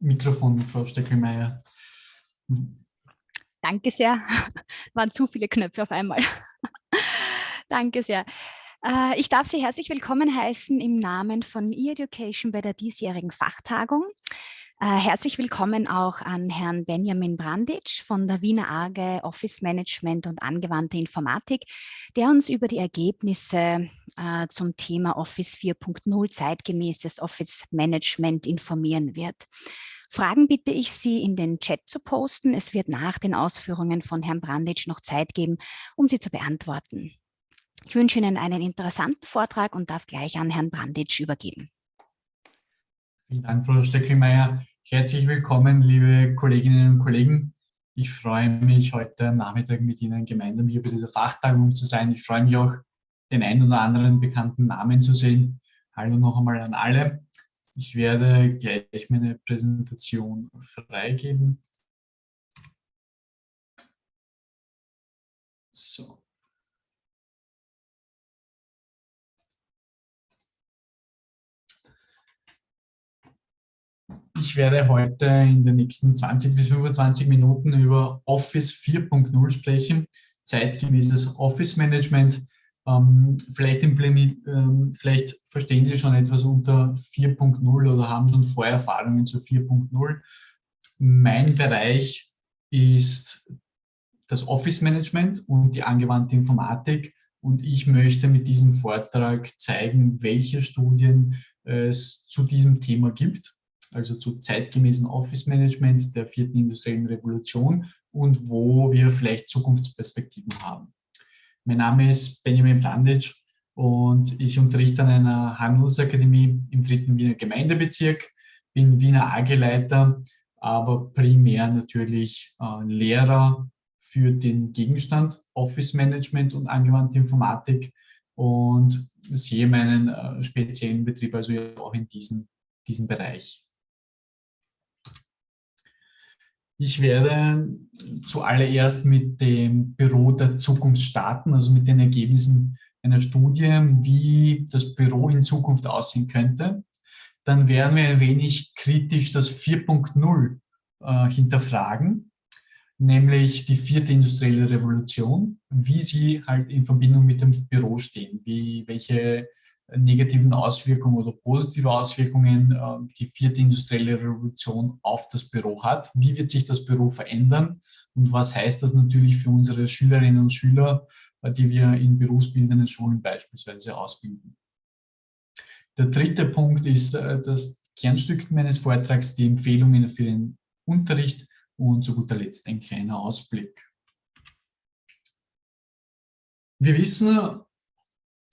Mikrofon, Frau Steckelmeier. Danke sehr. Waren zu viele Knöpfe auf einmal. Danke sehr. Äh, ich darf Sie herzlich willkommen heißen im Namen von E-Education bei der diesjährigen Fachtagung. Äh, herzlich willkommen auch an Herrn Benjamin Branditsch von der Wiener AGE Office Management und angewandte Informatik, der uns über die Ergebnisse äh, zum Thema Office 4.0 zeitgemäßes Office Management informieren wird. Fragen bitte ich Sie in den Chat zu posten. Es wird nach den Ausführungen von Herrn Branditsch noch Zeit geben, um sie zu beantworten. Ich wünsche Ihnen einen interessanten Vortrag und darf gleich an Herrn Branditsch übergeben. Vielen Dank, Frau Steckelmeier. Herzlich willkommen, liebe Kolleginnen und Kollegen. Ich freue mich, heute Nachmittag mit Ihnen gemeinsam hier bei dieser Fachtagung zu sein. Ich freue mich auch, den einen oder anderen bekannten Namen zu sehen. Hallo noch einmal an alle. Ich werde gleich meine Präsentation freigeben. So. Ich werde heute in den nächsten 20 bis 25 Minuten über Office 4.0 sprechen, zeitgemäßes Office Management. Ähm, vielleicht, ähm, vielleicht, verstehen Sie schon etwas unter 4.0 oder haben schon Vorerfahrungen zu 4.0. Mein Bereich ist das Office Management und die angewandte Informatik und ich möchte mit diesem Vortrag zeigen, welche Studien es zu diesem Thema gibt also zu zeitgemäßen Office Management der vierten industriellen Revolution und wo wir vielleicht Zukunftsperspektiven haben. Mein Name ist Benjamin Blandic und ich unterrichte an einer Handelsakademie im dritten Wiener Gemeindebezirk, bin Wiener AG-Leiter, aber primär natürlich äh, Lehrer für den Gegenstand Office Management und angewandte Informatik und sehe meinen äh, speziellen Betrieb also auch in diesem, diesem Bereich. Ich werde zuallererst mit dem Büro der Zukunft starten, also mit den Ergebnissen einer Studie, wie das Büro in Zukunft aussehen könnte. Dann werden wir ein wenig kritisch das 4.0 äh, hinterfragen, nämlich die vierte industrielle Revolution, wie sie halt in Verbindung mit dem Büro stehen, wie, welche negativen Auswirkungen oder positive Auswirkungen äh, die vierte industrielle Revolution auf das Büro hat. Wie wird sich das Büro verändern und was heißt das natürlich für unsere Schülerinnen und Schüler, äh, die wir in berufsbildenden Schulen beispielsweise ausbilden. Der dritte Punkt ist äh, das Kernstück meines Vortrags, die Empfehlungen für den Unterricht und zu guter Letzt ein kleiner Ausblick. Wir wissen,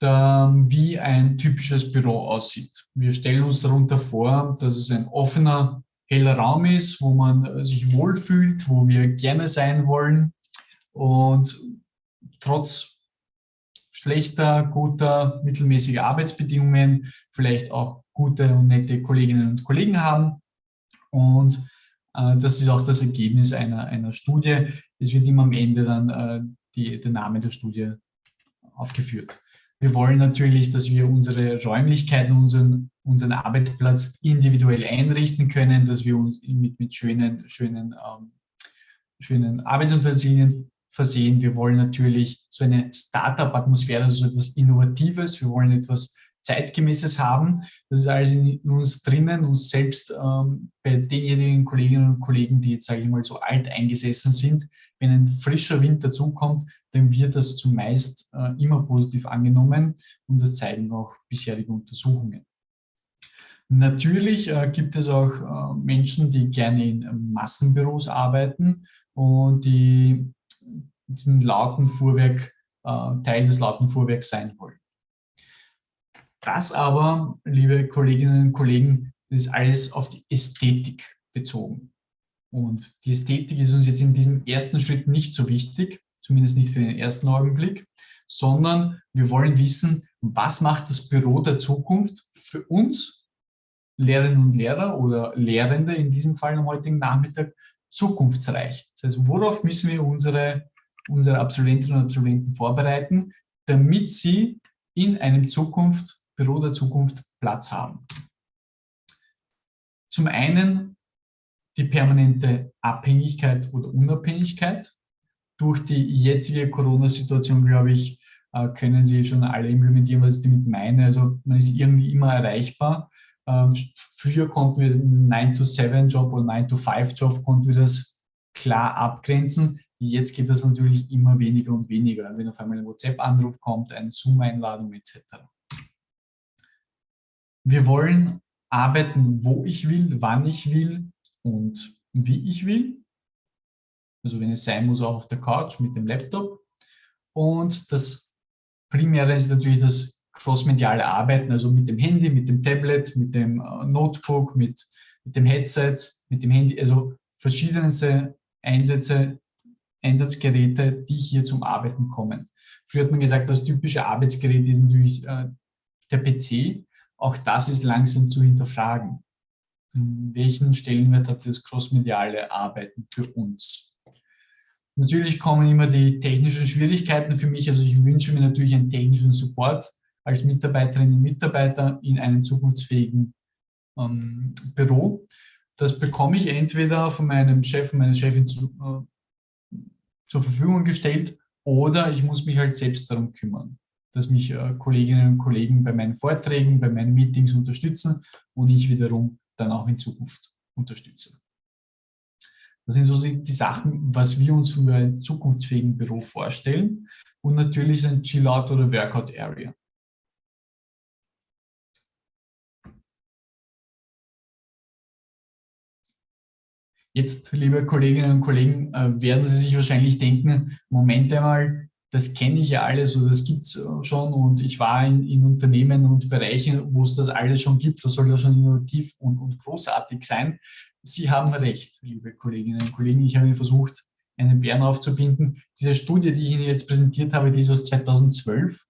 wie ein typisches Büro aussieht. Wir stellen uns darunter vor, dass es ein offener, heller Raum ist, wo man sich wohlfühlt, wo wir gerne sein wollen und trotz schlechter, guter, mittelmäßiger Arbeitsbedingungen vielleicht auch gute und nette Kolleginnen und Kollegen haben. Und äh, das ist auch das Ergebnis einer, einer Studie. Es wird immer am Ende dann äh, die, der Name der Studie aufgeführt. Wir wollen natürlich, dass wir unsere Räumlichkeiten, unseren, unseren Arbeitsplatz individuell einrichten können, dass wir uns mit, mit schönen, schönen, ähm, schönen Arbeitsutensilien versehen. Wir wollen natürlich so eine Startup-Atmosphäre, also so etwas Innovatives. Wir wollen etwas Zeitgemäßes haben. Das ist alles in uns drinnen, uns selbst ähm, bei denjenigen Kolleginnen und Kollegen, die jetzt, sage ich mal, so alt eingesessen sind. Wenn ein frischer Wind dazukommt, dann wird das zumeist äh, immer positiv angenommen und das zeigen auch bisherige Untersuchungen. Natürlich äh, gibt es auch äh, Menschen, die gerne in Massenbüros arbeiten und die diesen lauten Fuhrwerk, äh, Teil des lauten Fuhrwerks sein wollen. Das aber, liebe Kolleginnen und Kollegen, ist alles auf die Ästhetik bezogen. Und die Ästhetik ist uns jetzt in diesem ersten Schritt nicht so wichtig, zumindest nicht für den ersten Augenblick, sondern wir wollen wissen, was macht das Büro der Zukunft für uns, Lehrerinnen und Lehrer oder Lehrende in diesem Fall am heutigen Nachmittag, zukunftsreich. Das heißt, worauf müssen wir unsere, unsere Absolventinnen und Absolventen vorbereiten, damit sie in einem Zukunft Büro der Zukunft Platz haben. Zum einen die permanente Abhängigkeit oder Unabhängigkeit. Durch die jetzige Corona-Situation, glaube ich, äh, können Sie schon alle implementieren, was ich damit meine. Also man ist irgendwie immer erreichbar. Ähm, früher konnten wir einen 9-to-7-Job oder 9-to-5-Job konnten wir das klar abgrenzen. Jetzt geht das natürlich immer weniger und weniger, wenn auf einmal ein WhatsApp-Anruf kommt, eine Zoom-Einladung etc. Wir wollen arbeiten, wo ich will, wann ich will und wie ich will. Also wenn es sein muss, auch auf der Couch mit dem Laptop. Und das Primäre ist natürlich das crossmediale Arbeiten, also mit dem Handy, mit dem Tablet, mit dem äh, Notebook, mit, mit dem Headset, mit dem Handy, also verschiedenste Einsätze, Einsatzgeräte, die hier zum Arbeiten kommen. Früher hat man gesagt, das typische Arbeitsgerät ist natürlich äh, der PC. Auch das ist langsam zu hinterfragen. welchen Stellenwert hat das crossmediale Arbeiten für uns? Natürlich kommen immer die technischen Schwierigkeiten für mich. Also ich wünsche mir natürlich einen technischen Support als Mitarbeiterinnen und Mitarbeiter in einem zukunftsfähigen ähm, Büro. Das bekomme ich entweder von meinem Chef, und meiner Chefin zu, äh, zur Verfügung gestellt oder ich muss mich halt selbst darum kümmern, dass mich äh, Kolleginnen und Kollegen bei meinen Vorträgen, bei meinen Meetings unterstützen und ich wiederum dann auch in Zukunft unterstütze. Das sind so die Sachen, was wir uns für ein zukunftsfähigen Büro vorstellen und natürlich ein Chill-Out oder Workout-Area. Jetzt, liebe Kolleginnen und Kollegen, äh, werden Sie sich wahrscheinlich denken, Moment einmal, das kenne ich ja alles oder das gibt es äh, schon und ich war in, in, Unternehmen und Bereichen, wo es das alles schon gibt, das soll ja schon innovativ und, und großartig sein. Sie haben recht, liebe Kolleginnen und Kollegen. Ich habe versucht, einen Bären aufzubinden. Diese Studie, die ich Ihnen jetzt präsentiert habe, die ist aus 2012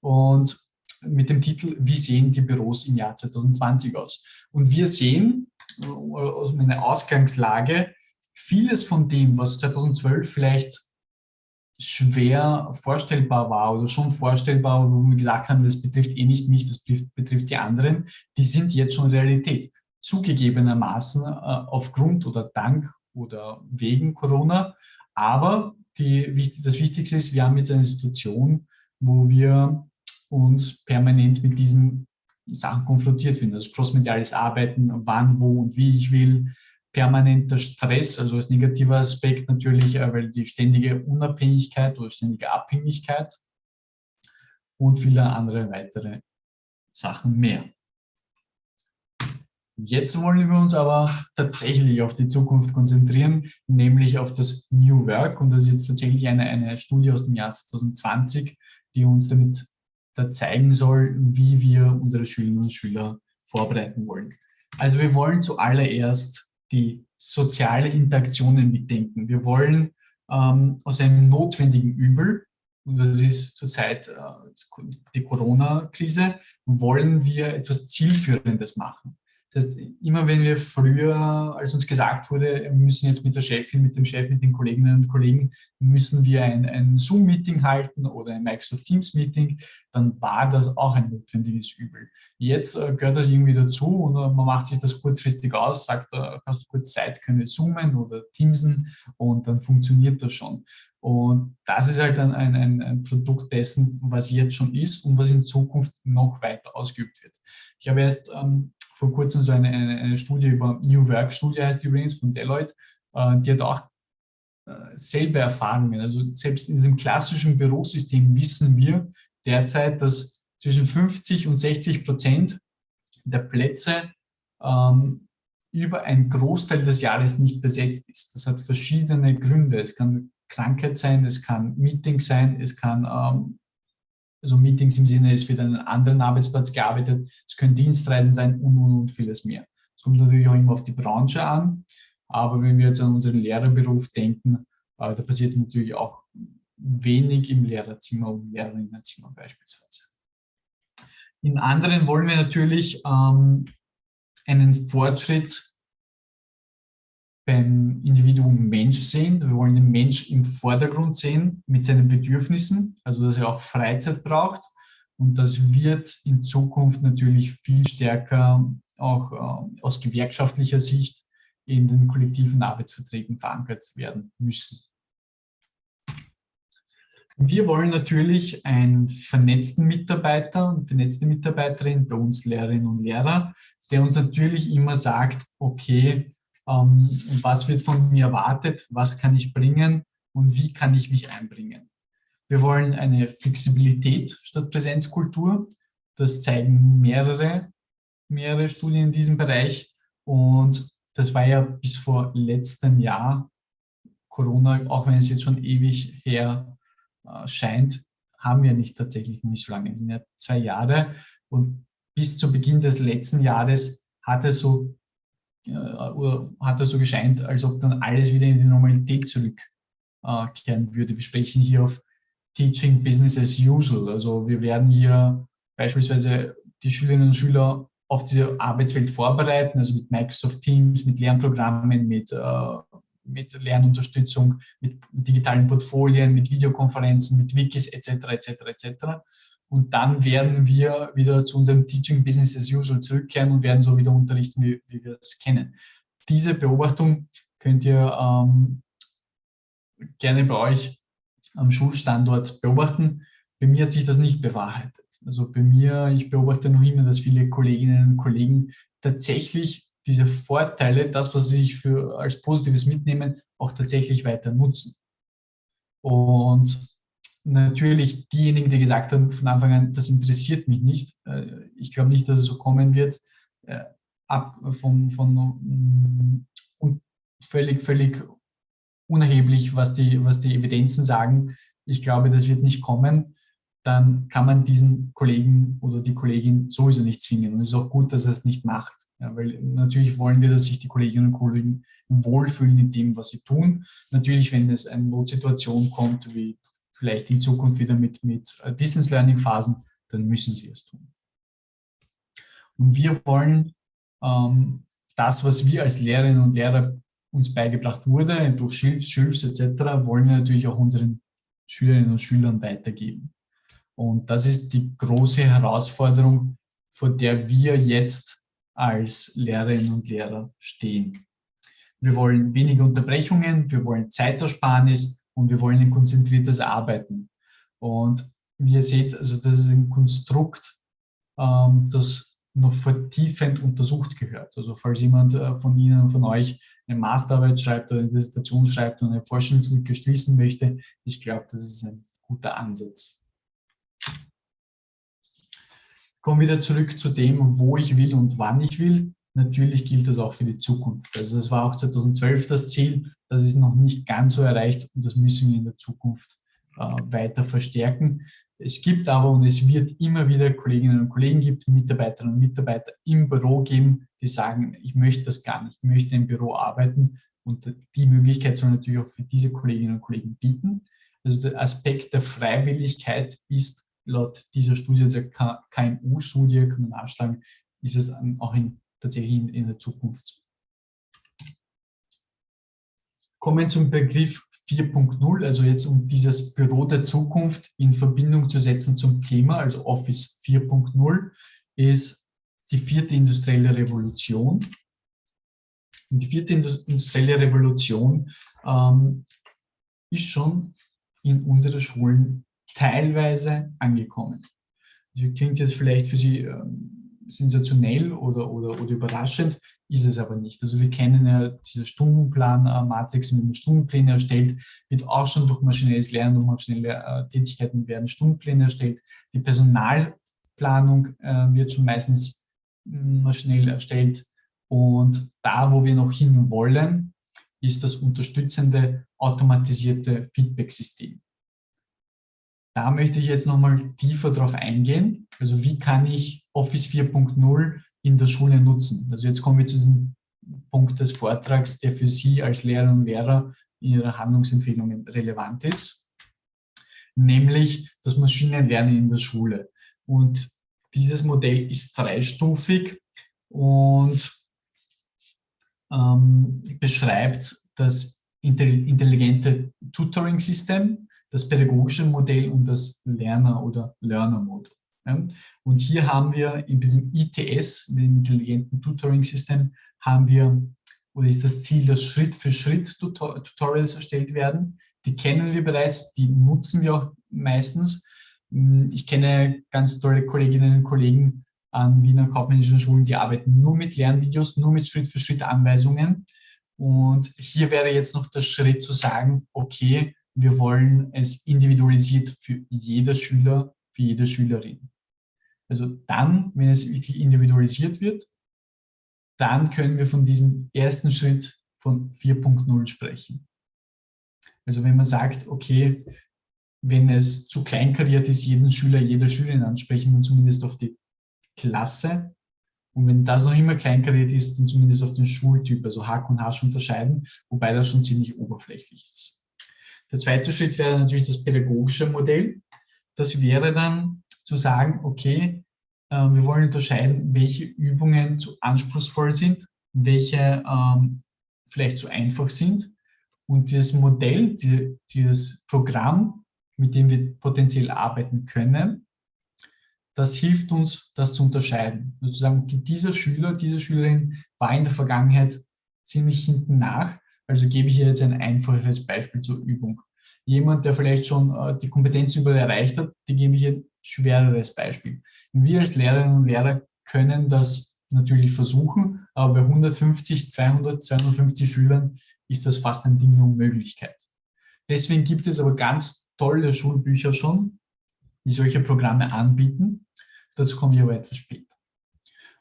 und mit dem Titel Wie sehen die Büros im Jahr 2020 aus? Und wir sehen, aus meiner Ausgangslage, vieles von dem, was 2012 vielleicht schwer vorstellbar war oder schon vorstellbar, wo wir gesagt haben, das betrifft eh nicht mich, das betrifft, die anderen, die sind jetzt schon Realität. Zugegebenermaßen äh, aufgrund oder dank oder wegen Corona. Aber die, das Wichtigste ist, wir haben jetzt eine Situation, wo wir uns permanent mit diesen Sachen konfrontiert sind. Also crossmediales Arbeiten, wann, wo und wie ich will, permanenter Stress, also als negativer Aspekt natürlich, äh, weil die ständige Unabhängigkeit oder ständige Abhängigkeit und viele andere weitere Sachen mehr. Jetzt wollen wir uns aber tatsächlich auf die Zukunft konzentrieren, nämlich auf das New Work. Und das ist jetzt tatsächlich eine, eine Studie aus dem Jahr 2020, die uns damit da zeigen soll, wie wir unsere Schülerinnen und Schüler vorbereiten wollen. Also wir wollen zuallererst die soziale Interaktionen mitdenken. Wir wollen ähm, aus einem notwendigen Übel, und das ist zurzeit äh, die Corona-Krise, wollen wir etwas Zielführendes machen. Das heißt, immer wenn wir früher, als uns gesagt wurde, wir müssen jetzt mit der Chefin, mit dem Chef, mit den Kolleginnen und Kollegen, müssen wir ein, ein Zoom-Meeting halten oder ein Microsoft Teams-Meeting, dann war das auch ein notwendiges Übel. Jetzt äh, gehört das irgendwie dazu und äh, man macht sich das kurzfristig aus, sagt, äh, kannst du kurz Zeit, können wir zoomen oder teamsen und dann funktioniert das schon. Und das ist halt dann ein, ein, ein Produkt dessen, was jetzt schon ist und was in Zukunft noch weiter ausgeübt wird. Ich habe erst ähm, vor kurzem so eine, eine, eine Studie über New Work, Studie heißt übrigens von Deloitte, äh, die hat auch äh, selbe Erfahrungen. Also selbst in diesem klassischen Bürosystem wissen wir derzeit, dass zwischen 50 und 60 Prozent der Plätze ähm, über einen Großteil des Jahres nicht besetzt ist. Das hat verschiedene Gründe. Es kann Krankheit sein, es kann Meeting sein, es kann ähm, also Meetings im Sinne, es wird an einem anderen Arbeitsplatz gearbeitet, es können Dienstreisen sein und, und, und vieles mehr. Es kommt natürlich auch immer auf die Branche an, aber wenn wir jetzt an unseren Lehrerberuf denken, äh, da passiert natürlich auch wenig im Lehrerzimmer und Lehrerinnenzimmer beispielsweise. In anderen wollen wir natürlich ähm, einen Fortschritt beim Individuum Mensch sehen. Wir wollen den Mensch im Vordergrund sehen mit seinen Bedürfnissen, also dass er auch Freizeit braucht. Und das wird in Zukunft natürlich viel stärker auch äh, aus gewerkschaftlicher Sicht in den kollektiven Arbeitsverträgen verankert werden müssen. Wir wollen natürlich einen vernetzten Mitarbeiter und vernetzte Mitarbeiterin, bei uns Lehrerinnen und Lehrer, der uns natürlich immer sagt, okay, ähm, was wird von mir erwartet, was kann ich bringen und wie kann ich mich einbringen. Wir wollen eine Flexibilität statt Präsenzkultur. Das zeigen mehrere, mehrere Studien in diesem Bereich. Und das war ja bis vor letztem Jahr Corona, auch wenn es jetzt schon ewig her äh, scheint, haben wir nicht tatsächlich nicht so lange. Es sind ja zwei Jahre. Und bis zu Beginn des letzten Jahres hat es so, hat es so gescheint, als ob dann alles wieder in die Normalität zurückkehren würde. Wir sprechen hier auf Teaching Business as usual. Also wir werden hier beispielsweise die Schülerinnen und Schüler auf diese Arbeitswelt vorbereiten, also mit Microsoft Teams, mit Lernprogrammen, mit, äh, mit Lernunterstützung, mit digitalen Portfolien, mit Videokonferenzen, mit Wikis etc. etc. etc. Und dann werden wir wieder zu unserem Teaching Business as usual zurückkehren und werden so wieder unterrichten, wie, wie wir es kennen. Diese Beobachtung könnt ihr ähm, gerne bei euch am Schulstandort beobachten. Bei mir hat sich das nicht bewahrheitet. Also bei mir, ich beobachte noch immer, dass viele Kolleginnen und Kollegen tatsächlich diese Vorteile, das, was sie sich für, als Positives mitnehmen, auch tatsächlich weiter nutzen. Und natürlich diejenigen, die gesagt haben von Anfang an, das interessiert mich nicht, äh, ich glaube nicht, dass es so kommen wird, äh, ab von, von mm, völlig, völlig unerheblich, was die, was die Evidenzen sagen, ich glaube, das wird nicht kommen, dann kann man diesen Kollegen oder die Kollegin sowieso nicht zwingen. Und es ist auch gut, dass er es nicht macht. Ja, weil natürlich wollen wir, dass sich die Kolleginnen und Kollegen wohlfühlen in dem, was sie tun. Natürlich, wenn es eine Notsituation kommt, wie vielleicht in Zukunft wieder mit, mit äh, Distance Learning Phasen, dann müssen sie es tun. Und wir wollen ähm, das, was wir als Lehrerinnen und Lehrer uns beigebracht wurde, durch Schilfs, Schilfs etc., wollen wir natürlich auch unseren Schülerinnen und Schülern weitergeben. Und das ist die große Herausforderung, vor der wir jetzt als Lehrerinnen und Lehrer stehen. Wir wollen weniger Unterbrechungen, wir wollen Zeitersparnis und wir wollen ein konzentriertes Arbeiten. Und wie ihr seht, also das ist ein Konstrukt, ähm, das noch vertiefend untersucht gehört. Also falls jemand äh, von Ihnen, von euch eine Masterarbeit schreibt oder eine Dissertation schreibt und eine Forschungslücke schließen möchte, ich glaube, das ist ein guter Ansatz. Kommen wieder zurück zu dem, wo ich will und wann ich will. Natürlich gilt das auch für die Zukunft. Also das war auch 2012 das Ziel. Das ist noch nicht ganz so erreicht und das müssen wir in der Zukunft äh, weiter verstärken. Es gibt aber und es wird immer wieder Kolleginnen und Kollegen gibt, Mitarbeiterinnen und Mitarbeiter im Büro geben, die sagen, ich möchte das gar nicht, ich möchte im Büro arbeiten und die Möglichkeit soll natürlich auch für diese Kolleginnen und Kollegen bieten. Also der Aspekt der Freiwilligkeit ist laut dieser Studie, der KMU-Studie, kann man nachschlagen, ist es auch in, tatsächlich in, in der Zukunft. Kommen zum Begriff 4.0, also jetzt um dieses Büro der Zukunft in Verbindung zu setzen zum Thema, also Office 4.0, ist die vierte industrielle Revolution. Und die vierte industrielle Revolution ähm, ist schon in unseren Schulen teilweise angekommen. Das klingt jetzt vielleicht für Sie ähm, sensationell oder, oder, oder überraschend, ist es aber nicht. Also wir kennen ja diese Stundenplan-Matrix mit den Stundenplänen erstellt, wird auch schon durch maschinelles Lernen und maschinelle äh, Tätigkeiten werden Stundenpläne erstellt. Die Personalplanung äh, wird schon meistens hm, maschinell erstellt. Und da, wo wir noch hin wollen, ist das unterstützende automatisierte Feedback-System. Da möchte ich jetzt nochmal tiefer drauf eingehen. Also wie kann ich Office 4.0 in der Schule nutzen. Also jetzt kommen wir zu diesem Punkt des Vortrags, der für Sie als Lehrerinnen und Lehrer in Ihrer Handlungsempfehlungen relevant ist, nämlich das Maschinenlernen in der Schule. Und dieses Modell ist dreistufig und ähm, beschreibt das intelligente Tutoring-System, das pädagogische Modell und das Lerner- oder Learner-Modell. Und hier haben wir in diesem ITS, dem intelligenten Tutoring System, haben wir oder ist das Ziel, dass Schritt für Schritt Tutorials erstellt werden. Die kennen wir bereits, die nutzen wir auch meistens. Hm, ich kenne ganz tolle Kolleginnen und Kollegen an Wiener kaufmännischen Schulen, die arbeiten nur mit Lernvideos, nur mit Schritt für Schritt Anweisungen. Und hier wäre jetzt noch der Schritt zu sagen, okay, wir wollen es individualisiert für jeder Schüler, für jede Schülerin. Also dann, wenn es wirklich individualisiert wird, dann können wir von diesem ersten Schritt von 4.0 sprechen. Also wenn man sagt, okay, wenn es zu kleinkariert ist, jeden Schüler, jede Schülerin ansprechen, dann zumindest auf die Klasse. Und wenn das noch immer kleinkariert ist, dann zumindest auf den Schultyp, also Hack und Hasch unterscheiden, wobei das schon ziemlich oberflächlich ist. Der zweite Schritt wäre natürlich das pädagogische Modell. Das wäre dann zu sagen, okay, wir wollen unterscheiden, welche Übungen zu anspruchsvoll sind, welche ähm, vielleicht zu einfach sind. Und dieses Modell, die, dieses Programm, mit dem wir potenziell arbeiten können, das hilft uns, das zu unterscheiden. Sozusagen, dieser Schüler, diese Schülerin war in der Vergangenheit ziemlich hinten nach, also gebe ich ihr jetzt ein einfacheres Beispiel zur Übung. Jemand, der vielleicht schon äh, die Kompetenz überall erreicht hat, die gebe ich ein schwereres Beispiel. Wir als Lehrerinnen und Lehrer können das natürlich versuchen, aber bei 150, 200, 250 Schülern ist das fast ein Ding der Unmöglichkeit. Deswegen gibt es aber ganz tolle Schulbücher schon, die solche Programme anbieten. Dazu komme ich aber etwas später.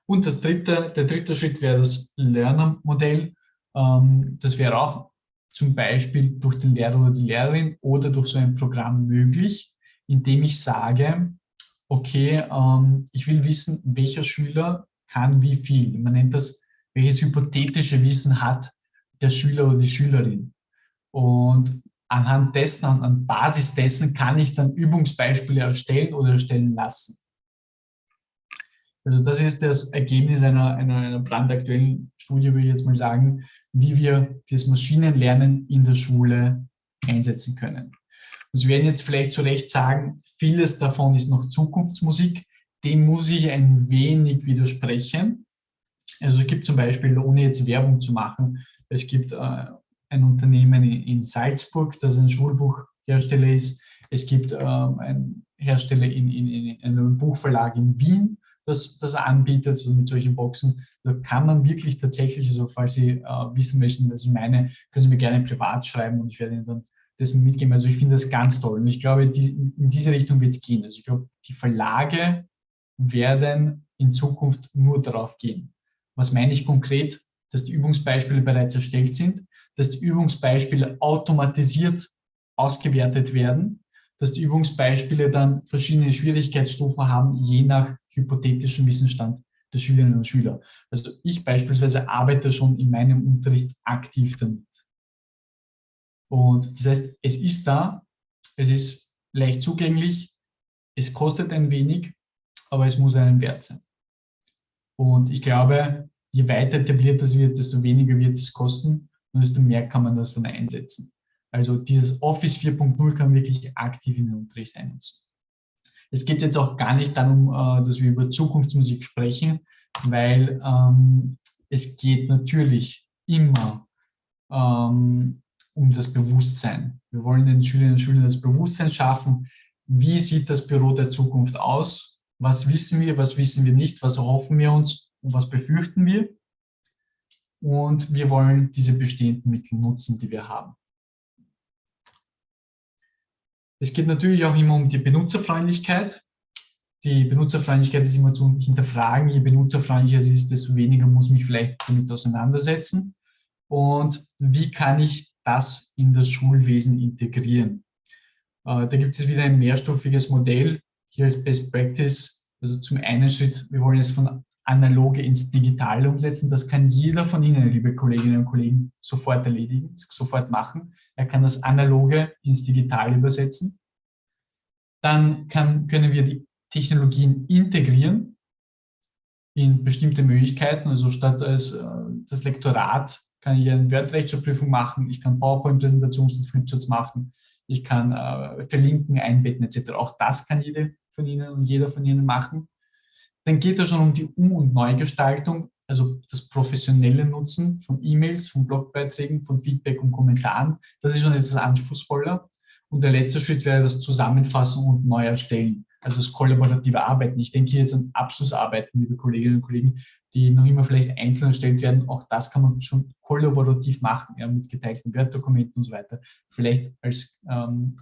Und das dritte, der dritte Schritt wäre das Lerner-Modell. Ähm, das wäre auch zum Beispiel durch den Lehrer oder die Lehrerin oder durch so ein Programm möglich, indem ich sage, okay, ähm, ich will wissen, welcher Schüler kann wie viel. Man nennt das, welches hypothetische Wissen hat der Schüler oder die Schülerin. Und anhand dessen, an Basis dessen kann ich dann Übungsbeispiele erstellen oder erstellen lassen. Also das ist das Ergebnis einer, einer, einer brandaktuellen Studie, würde ich jetzt mal sagen, wie wir das Maschinenlernen in der Schule einsetzen können. Und Sie werden jetzt vielleicht zu Recht sagen, vieles davon ist noch Zukunftsmusik. Dem muss ich ein wenig widersprechen. Also es gibt zum Beispiel, ohne jetzt Werbung zu machen, es gibt äh, ein Unternehmen in, Salzburg, das ein Schulbuchhersteller ist. Es gibt äh, einen Hersteller in, in, in, einem Buchverlag in Wien, das, das anbietet, also mit solchen Boxen. Da kann man wirklich tatsächlich, also falls Sie äh, wissen möchten, was ich meine, können Sie mir gerne privat schreiben und ich werde Ihnen dann das mitgeben. Also ich finde das ganz toll und ich glaube, die, in diese Richtung wird es gehen. Also ich glaube, die Verlage werden in Zukunft nur darauf gehen. Was meine ich konkret? Dass die Übungsbeispiele bereits erstellt sind, dass die Übungsbeispiele automatisiert ausgewertet werden, dass die Übungsbeispiele dann verschiedene Schwierigkeitsstufen haben, je nach hypothetischen Wissensstand der Schülerinnen und Schüler. Also ich beispielsweise arbeite schon in meinem Unterricht aktiv damit. Und das heißt, es ist da, es ist leicht zugänglich, es kostet ein wenig, aber es muss einen Wert sein. Und ich glaube, je weiter etabliert das wird, desto weniger wird es kosten und desto mehr kann man das dann einsetzen. Also dieses Office 4.0 kann man wirklich aktiv in den Unterricht einnutzen. Es geht jetzt auch gar nicht darum, äh, dass wir über Zukunftsmusik sprechen, weil ähm, es geht natürlich immer ähm, um das Bewusstsein. Wir wollen den Schülerinnen und Schülern das Bewusstsein schaffen. Wie sieht das Büro der Zukunft aus? Was wissen wir, was wissen wir nicht? Was erhoffen wir uns und was befürchten wir? Und wir wollen diese bestehenden Mittel nutzen, die wir haben. Es geht natürlich auch immer um die Benutzerfreundlichkeit. Die Benutzerfreundlichkeit ist immer zu hinterfragen. Je benutzerfreundlicher es ist, desto weniger muss mich vielleicht damit auseinandersetzen. Und wie kann ich das in das Schulwesen integrieren. Äh, da gibt es wieder ein mehrstufiges Modell, hier als Best Practice. Also zum einen Schritt, wir wollen es von analoge ins Digitale umsetzen. Das kann jeder von Ihnen, liebe Kolleginnen und Kollegen, sofort erledigen, sofort machen. Er kann das Analoge ins Digitale übersetzen. Dann kann, können wir die Technologien integrieren in bestimmte Möglichkeiten. Also statt als äh, das Lektorat kann ich eine Word-Rechtschreibprüfung machen, ich kann PowerPoint-Präsentationen statt Flipcharts machen, ich kann äh, verlinken, einbetten etc. Auch das kann jede von Ihnen und jeder von Ihnen machen. Dann geht es schon um die Um- und Neugestaltung. also das professionelle Nutzen von E-Mails, von Blogbeiträgen, von Feedback und Kommentaren. Das ist schon etwas anspruchsvoller. Und der letzte Schritt wäre das Zusammenfassen und neu erstellen. Also das kollaborative Arbeiten. Ich denke jetzt an Abschlussarbeiten, liebe Kolleginnen und Kollegen, die noch immer vielleicht einzeln erstellt werden. Auch das kann man schon kollaborativ machen, ja, mit geteilten Word-Dokumenten und so weiter. Vielleicht als ähm,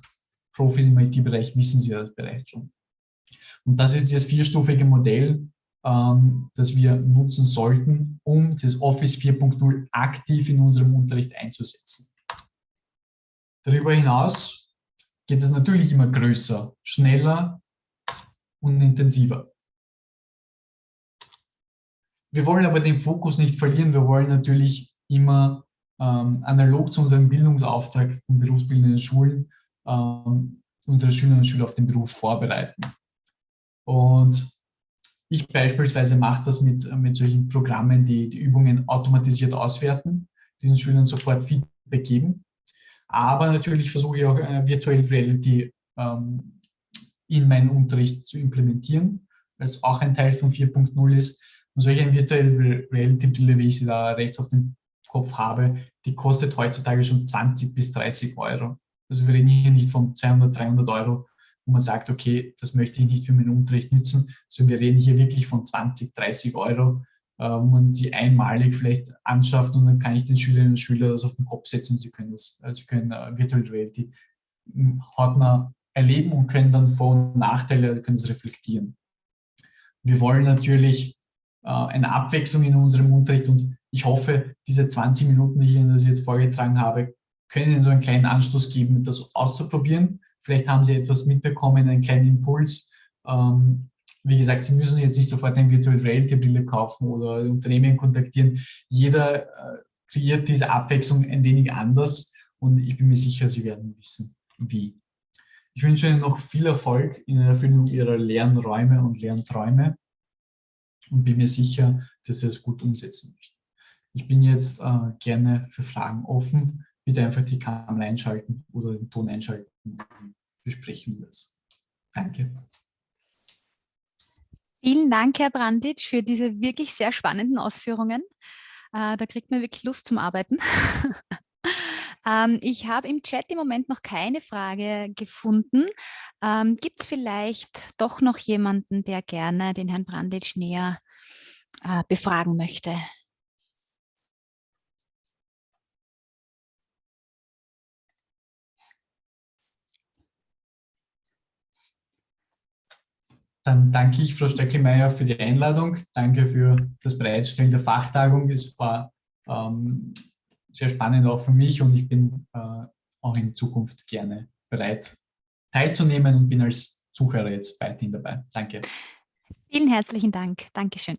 Profis im IT-Bereich wissen Sie das bereits schon. Und das ist das vierstufige Modell, ähm, das wir nutzen sollten, um das Office 4.0 aktiv in unserem Unterricht einzusetzen. Darüber hinaus geht es natürlich immer größer, schneller und intensiver. Wir wollen aber den Fokus nicht verlieren. Wir wollen natürlich immer ähm, analog zu unserem Bildungsauftrag von berufsbildenden Schulen ähm, unsere Schülerinnen und Schüler auf den Beruf vorbereiten. Und ich beispielsweise mache das mit, mit solchen Programmen, die die Übungen automatisiert auswerten, die den Schülern sofort Feedback geben. Aber natürlich versuche ich auch äh, Virtual Reality ähm, in meinen Unterricht zu implementieren, weil es auch ein Teil von 4.0 ist. Und solch ein Virtual Reality Brille, wie ich sie da rechts auf dem Kopf habe, die kostet heutzutage schon 20 bis 30 Euro. Also wir reden hier nicht von 200, 300 Euro, wo man sagt, okay, das möchte ich nicht für meinen Unterricht nutzen, sondern wir reden hier wirklich von 20, 30 Euro, äh, wo man sie einmalig vielleicht anschafft und dann kann ich den Schülerinnen und Schülern das auf den Kopf setzen und sie können das, also sie können uh, Virtual Reality hautnah erleben und können dann Vor- und Nachteile, können es reflektieren. Wir wollen natürlich äh, eine Abwechslung in unserem Unterricht und ich hoffe, diese 20 Minuten, die ich Ihnen jetzt vorgetragen habe, können Ihnen so einen kleinen Anstoß geben, das auszuprobieren. Vielleicht haben Sie etwas mitbekommen, einen kleinen Impuls. Ähm, wie gesagt, Sie müssen jetzt nicht sofort eine Virtual Reality Brille kaufen oder Unternehmen kontaktieren. Jeder äh, kreiert diese Abwechslung ein wenig anders und ich bin mir sicher, Sie werden wissen, wie. Ich wünsche Ihnen noch viel Erfolg in der Erfüllung Ihrer Lernräume und Lernträume und bin mir sicher, dass Sie es gut umsetzen möchten. Ich bin jetzt äh, gerne für Fragen offen bitte einfach die Kamera einschalten oder den Ton einschalten. Besprechen wir es. Danke. Vielen Dank, Herr Branditsch, für diese wirklich sehr spannenden Ausführungen. Äh, da kriegt man wirklich Lust zum Arbeiten. ähm, ich habe im Chat im Moment noch keine Frage gefunden. Ähm, Gibt es vielleicht doch noch jemanden, der gerne den Herrn Branditsch näher äh, befragen möchte? Dann danke ich Frau Steckelmeier für die Einladung. Danke für das Bereitstellen der Fachtagung. Es war ähm, sehr spannend auch für mich und ich bin äh, auch in Zukunft gerne bereit teilzunehmen und bin als Zuhörer jetzt weiterhin dabei. Danke. Vielen herzlichen Dank. Dankeschön.